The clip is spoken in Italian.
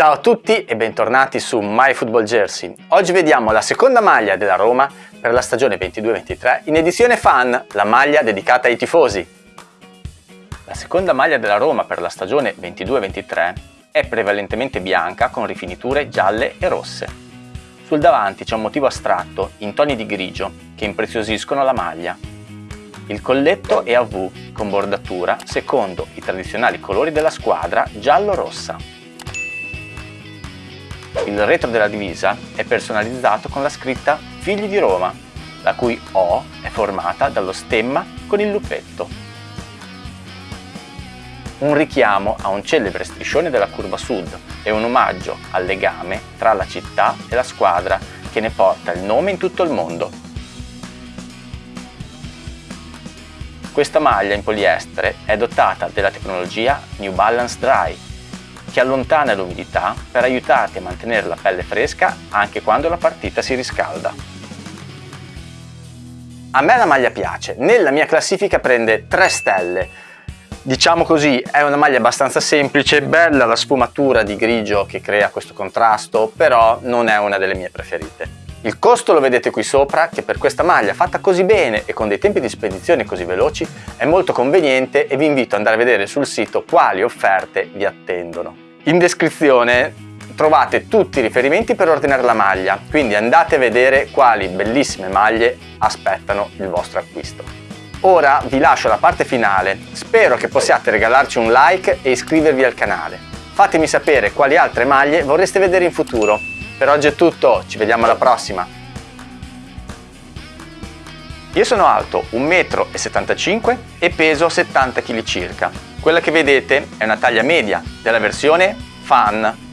Ciao a tutti e bentornati su My Football Jersey. Oggi vediamo la seconda maglia della Roma per la stagione 22-23 in edizione fan, la maglia dedicata ai tifosi. La seconda maglia della Roma per la stagione 22-23 è prevalentemente bianca con rifiniture gialle e rosse. Sul davanti c'è un motivo astratto in toni di grigio che impreziosiscono la maglia. Il colletto è a V con bordatura secondo i tradizionali colori della squadra giallo-rossa. Il retro della divisa è personalizzato con la scritta Figli di Roma, la cui O è formata dallo stemma con il luppetto. Un richiamo a un celebre striscione della curva sud e un omaggio al legame tra la città e la squadra che ne porta il nome in tutto il mondo. Questa maglia in poliestere è dotata della tecnologia New Balance Dry che allontana l'umidità per aiutarti a mantenere la pelle fresca anche quando la partita si riscalda. A me la maglia piace, nella mia classifica prende 3 stelle. Diciamo così, è una maglia abbastanza semplice, bella la sfumatura di grigio che crea questo contrasto, però non è una delle mie preferite. Il costo lo vedete qui sopra che per questa maglia fatta così bene e con dei tempi di spedizione così veloci è molto conveniente e vi invito ad andare a vedere sul sito quali offerte vi attendono. In descrizione trovate tutti i riferimenti per ordinare la maglia, quindi andate a vedere quali bellissime maglie aspettano il vostro acquisto. Ora vi lascio la parte finale, spero che possiate regalarci un like e iscrivervi al canale. Fatemi sapere quali altre maglie vorreste vedere in futuro per oggi è tutto, ci vediamo alla prossima! Io sono alto 1,75 m e peso 70 kg circa. Quella che vedete è una taglia media della versione Fan